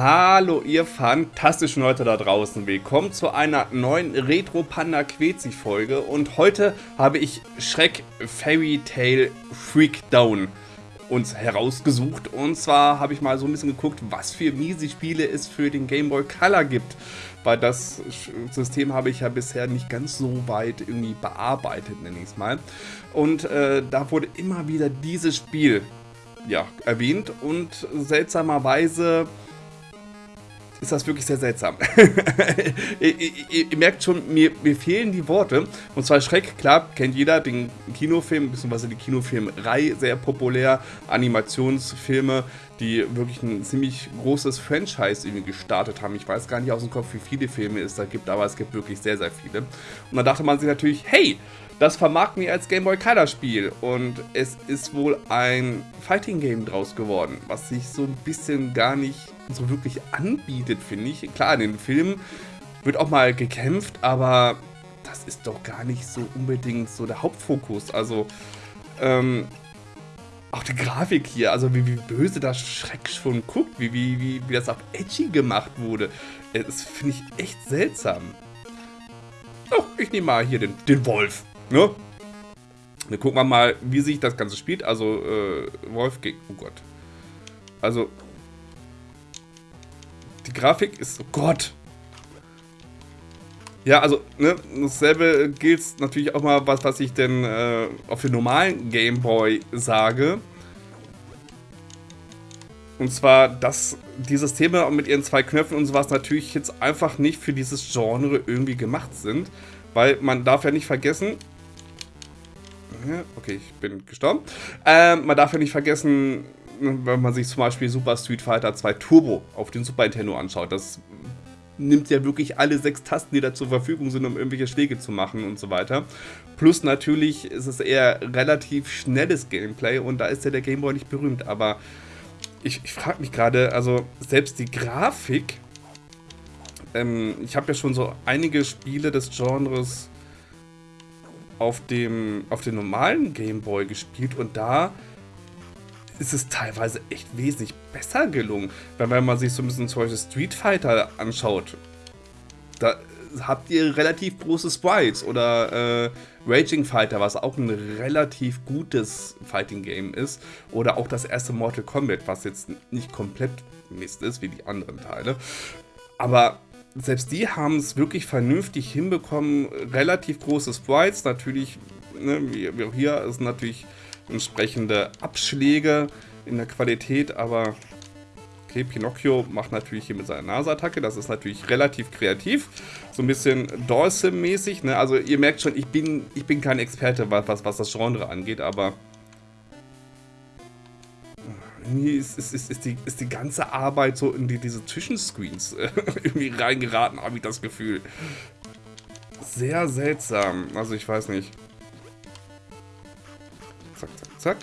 Hallo ihr fantastischen Leute da draußen, willkommen zu einer neuen Retro Panda Quezi Folge. Und heute habe ich Schreck Fairy Tale Freakdown uns herausgesucht. Und zwar habe ich mal so ein bisschen geguckt, was für miese Spiele es für den Game Boy Color gibt, weil das System habe ich ja bisher nicht ganz so weit irgendwie bearbeitet, nenne ich es mal. Und äh, da wurde immer wieder dieses Spiel ja, erwähnt. Und seltsamerweise ist das wirklich sehr seltsam. ihr, ihr, ihr, merkt schon, mir, mir, fehlen die Worte. Und zwar Schreck, klar, kennt jeder, den Kinofilm, beziehungsweise die Kinofilmreihe, sehr populär. Animationsfilme, die wirklich ein ziemlich großes Franchise irgendwie gestartet haben. Ich weiß gar nicht aus dem Kopf, wie viele Filme es da gibt, aber es gibt wirklich sehr, sehr viele. Und da dachte man sich natürlich, hey, das vermarkten wir als Game Boy Color Spiel und es ist wohl ein Fighting Game draus geworden, was sich so ein bisschen gar nicht so wirklich anbietet, finde ich. Klar, in den Filmen wird auch mal gekämpft, aber das ist doch gar nicht so unbedingt so der Hauptfokus. Also, ähm, auch die Grafik hier, also wie, wie böse das Schreck schon guckt, wie, wie, wie, wie das auf Edgy gemacht wurde. Das finde ich echt seltsam. Oh, ich nehme mal hier den, den Wolf. Ne? Dann gucken wir mal, wie sich das Ganze spielt. Also, äh, Wolf gegen... Oh Gott. Also, die Grafik ist... Oh Gott. Ja, also, ne, dasselbe gilt natürlich auch mal, was, was ich denn äh, auf den normalen Gameboy sage. Und zwar, dass die Systeme mit ihren zwei Knöpfen und sowas natürlich jetzt einfach nicht für dieses Genre irgendwie gemacht sind. Weil man darf ja nicht vergessen, Okay, ich bin gestorben. Ähm, man darf ja nicht vergessen, wenn man sich zum Beispiel Super Street Fighter 2 Turbo auf den Super Nintendo anschaut, das nimmt ja wirklich alle sechs Tasten, die da zur Verfügung sind, um irgendwelche Schläge zu machen und so weiter. Plus natürlich ist es eher relativ schnelles Gameplay und da ist ja der Gameboy nicht berühmt, aber ich, ich frage mich gerade, also selbst die Grafik, ähm, ich habe ja schon so einige Spiele des Genres auf dem, auf dem normalen Gameboy gespielt und da ist es teilweise echt wesentlich besser gelungen. Wenn man sich so ein bisschen zum Beispiel Street Fighter anschaut, da habt ihr relativ große Sprites oder äh, Raging Fighter, was auch ein relativ gutes Fighting Game ist. Oder auch das erste Mortal Kombat, was jetzt nicht komplett Mist ist, wie die anderen Teile. Aber selbst die haben es wirklich vernünftig hinbekommen. Relativ große Sprites, natürlich, ne, hier, ist natürlich entsprechende Abschläge in der Qualität, aber okay, Pinocchio macht natürlich hier mit seiner Naseattacke, das ist natürlich relativ kreativ, so ein bisschen Dawson-mäßig, ne? also ihr merkt schon, ich bin, ich bin kein Experte, was, was das Genre angeht, aber irgendwie ist, ist, ist, ist, die, ist die ganze Arbeit so in die, diese Zwischenscreens äh, irgendwie reingeraten, habe ich das Gefühl. Sehr seltsam. Also ich weiß nicht. Zack, zack, zack.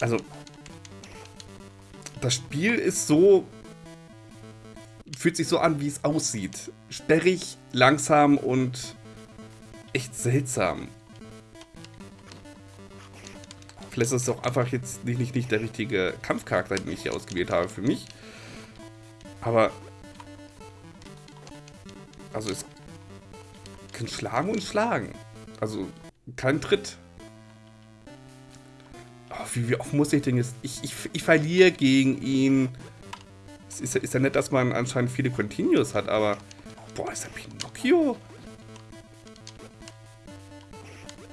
Also, das Spiel ist so... Fühlt sich so an, wie es aussieht. Sperrig, langsam und echt seltsam. Vielleicht ist es auch einfach jetzt nicht, nicht, nicht der richtige Kampfcharakter, den ich hier ausgewählt habe für mich. Aber... Also es kann schlagen und schlagen. Also kein Tritt. Oh, wie, wie, oft muss ich denn jetzt... Ich, ich, ich verliere gegen ihn. Es ist, ist ja nett, dass man anscheinend viele Continues hat, aber... Boah, ist der Pinocchio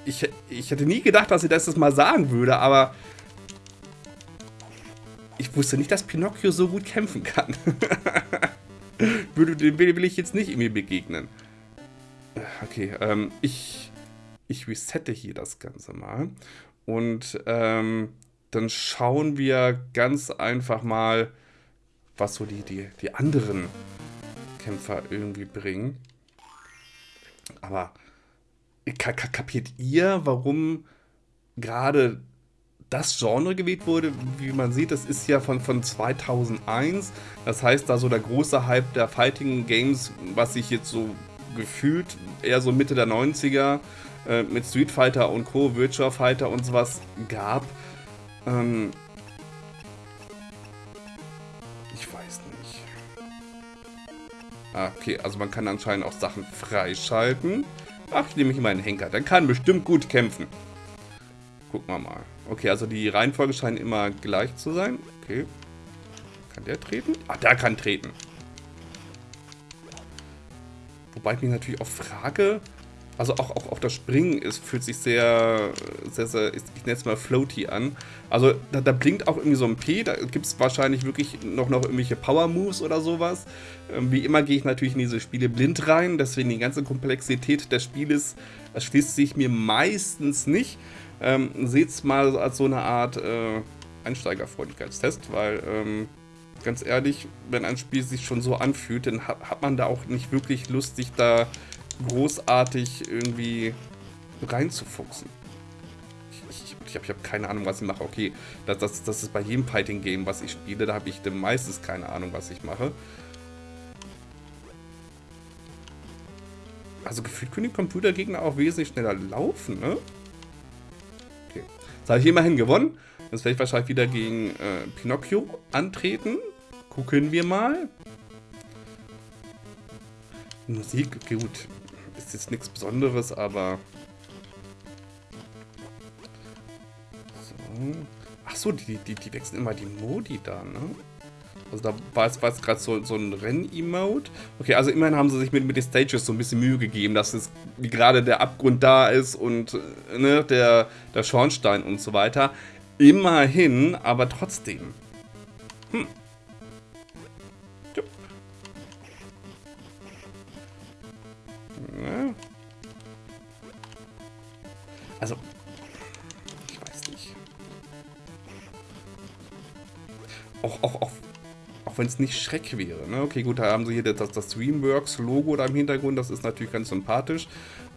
ich, ich hätte nie gedacht, dass sie das mal sagen würde, aber ich wusste nicht, dass Pinocchio so gut kämpfen kann. würde, dem will ich jetzt nicht irgendwie begegnen. Okay, ähm, ich, ich resette hier das Ganze mal. Und ähm, dann schauen wir ganz einfach mal, was so die, die, die anderen Kämpfer irgendwie bringen. Aber kapiert ihr, warum gerade das Genre gewählt wurde? Wie man sieht, das ist ja von, von 2001. Das heißt, da so der große Hype der Fighting Games, was sich jetzt so gefühlt eher so Mitte der 90er äh, mit Street Fighter und Co., Virtua Fighter und sowas gab. Ähm ich weiß nicht. Ah, okay, also man kann anscheinend auch Sachen freischalten. Ach, ich nehme hier mal einen Henker. Der kann bestimmt gut kämpfen. Gucken wir mal. Okay, also die Reihenfolge scheint immer gleich zu sein. Okay. Kann der treten? Ah, der kann treten. Wobei ich mich natürlich auch frage, also auch, auch, auch das Springen ist, fühlt sich sehr, sehr, sehr ich nenne es mal floaty an. Also da, da, blinkt auch irgendwie so ein P, da gibt es wahrscheinlich wirklich noch, noch irgendwelche Power-Moves oder sowas. Ähm, wie immer gehe ich natürlich in diese Spiele blind rein, deswegen die ganze Komplexität des Spieles erschließt sich mir meistens nicht. Ähm, Seht es mal als so eine Art äh, Einsteigerfreundlichkeitstest, weil ähm, ganz ehrlich, wenn ein Spiel sich schon so anfühlt, dann hat, hat man da auch nicht wirklich Lust, sich da großartig irgendwie reinzufuchsen. Ich, ich, ich habe hab keine Ahnung, was ich mache. Okay, das, das, das ist bei jedem Fighting-Game, was ich spiele, da habe ich meistens keine Ahnung, was ich mache. Also gefühlt können die Computergegner auch wesentlich schneller laufen, ne? Okay. Jetzt habe ich immerhin gewonnen. Jetzt werde ich wahrscheinlich wieder gegen äh, Pinocchio antreten. Gucken wir mal. Musik, gut ist jetzt nichts Besonderes, aber... So. Ach so, die, die, die wechseln immer die Modi da, ne? Also da war es, gerade so, so ein Renn-Emote. Okay, also immerhin haben sie sich mit, mit den Stages so ein bisschen Mühe gegeben, dass es gerade der Abgrund da ist und ne, der, der Schornstein und so weiter. Immerhin, aber trotzdem. Hm. Auch, auch, auch, auch wenn es nicht Schreck wäre. Ne? Okay, gut, da haben sie hier das, das Dreamworks-Logo da im Hintergrund. Das ist natürlich ganz sympathisch.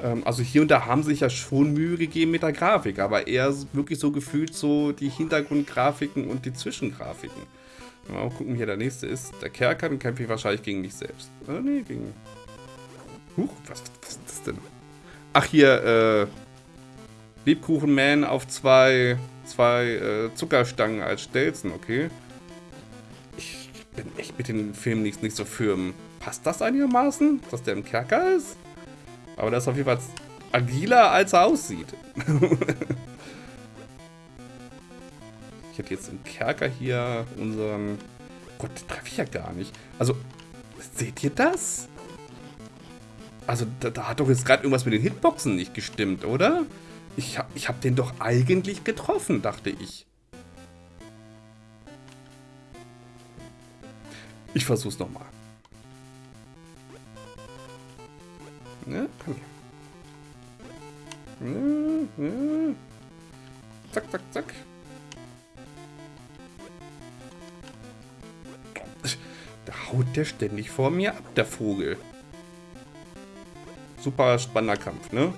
Ähm, also hier und da haben sie sich ja schon Mühe gegeben mit der Grafik. Aber eher wirklich so gefühlt so die Hintergrundgrafiken und die Zwischengrafiken. Mal gucken, hier der nächste ist. Der Kerker, dann kämpfe ich wahrscheinlich gegen mich selbst. Äh, nee, gegen Huch, was, was ist das denn? Ach, hier, äh, Lebkuchenman auf zwei, zwei äh, Zuckerstangen als Stelzen, okay. Mit den Filmen nicht, nicht so firm. Passt das einigermaßen, dass der im Kerker ist? Aber der ist auf jeden Fall agiler, als er aussieht. ich hätte jetzt im Kerker hier unseren... Gott, den treffe ich ja gar nicht. Also, seht ihr das? Also, da, da hat doch jetzt gerade irgendwas mit den Hitboxen nicht gestimmt, oder? Ich, ich habe den doch eigentlich getroffen, dachte ich. Ich versuch's nochmal. Ne, komm her. Ne, ne. Zack, zack, zack. Da haut der ständig vor mir ab, der Vogel super spannender Kampf, ne?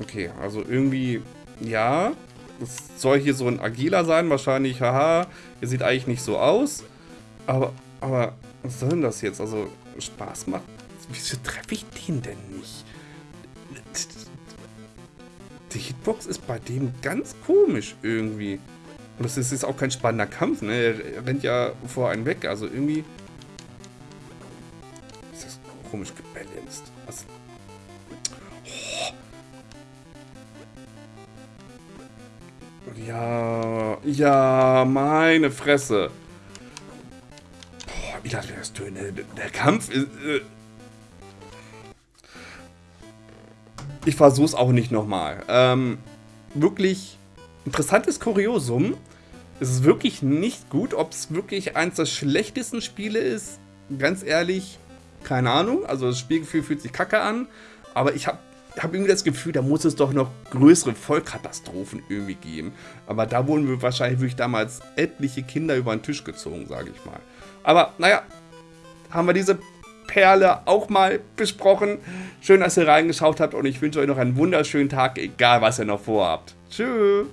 Okay, also irgendwie, ja, es soll hier so ein agiler sein, wahrscheinlich, haha, er sieht eigentlich nicht so aus, aber, aber, was soll denn das jetzt? Also, Spaß macht, wieso treffe ich den denn nicht? Die Hitbox ist bei dem ganz komisch irgendwie. Und das ist, ist auch kein spannender Kampf, ne? Er rennt ja vor einen weg, also irgendwie komisch gebalanced. Was? Ja, ja, meine Fresse. Boah, wie das wäre das Töne. Der Kampf ist... Äh ich versuch's auch nicht nochmal. Ähm, wirklich interessantes Kuriosum. Es ist wirklich nicht gut, ob es wirklich eins der schlechtesten Spiele ist. Ganz ehrlich, keine Ahnung. Also das Spielgefühl fühlt sich kacke an. Aber ich habe hab irgendwie das Gefühl, da muss es doch noch größere Vollkatastrophen irgendwie geben. Aber da wurden wir wahrscheinlich wirklich damals etliche Kinder über den Tisch gezogen, sage ich mal. Aber naja, haben wir diese Perle auch mal besprochen. Schön, dass ihr reingeschaut habt und ich wünsche euch noch einen wunderschönen Tag, egal was ihr noch vorhabt. Tschüss.